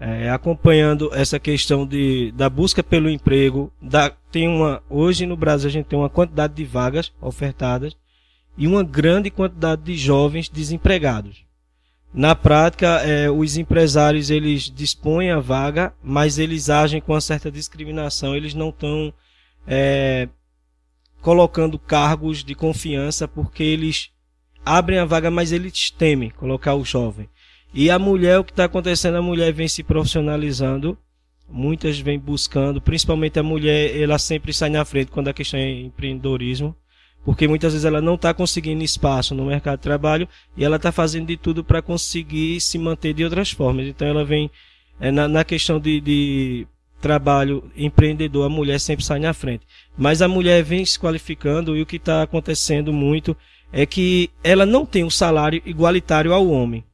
é, acompanhando essa questão de, da busca pelo emprego. Da, tem uma, hoje no Brasil a gente tem uma quantidade de vagas ofertadas e uma grande quantidade de jovens desempregados. Na prática, é, os empresários eles dispõem a vaga, mas eles agem com uma certa discriminação. Eles não estão é, colocando cargos de confiança porque eles abrem a vaga, mas eles temem colocar o jovem. E a mulher, o que está acontecendo, a mulher vem se profissionalizando, muitas vêm buscando, principalmente a mulher, ela sempre sai na frente quando a questão é empreendedorismo, porque muitas vezes ela não está conseguindo espaço no mercado de trabalho e ela está fazendo de tudo para conseguir se manter de outras formas. Então ela vem é, na, na, questão de, de trabalho empreendedor, a mulher sempre sai na frente. Mas a mulher vem se qualificando e o que está acontecendo muito é que ela não tem um salário igualitário ao homem.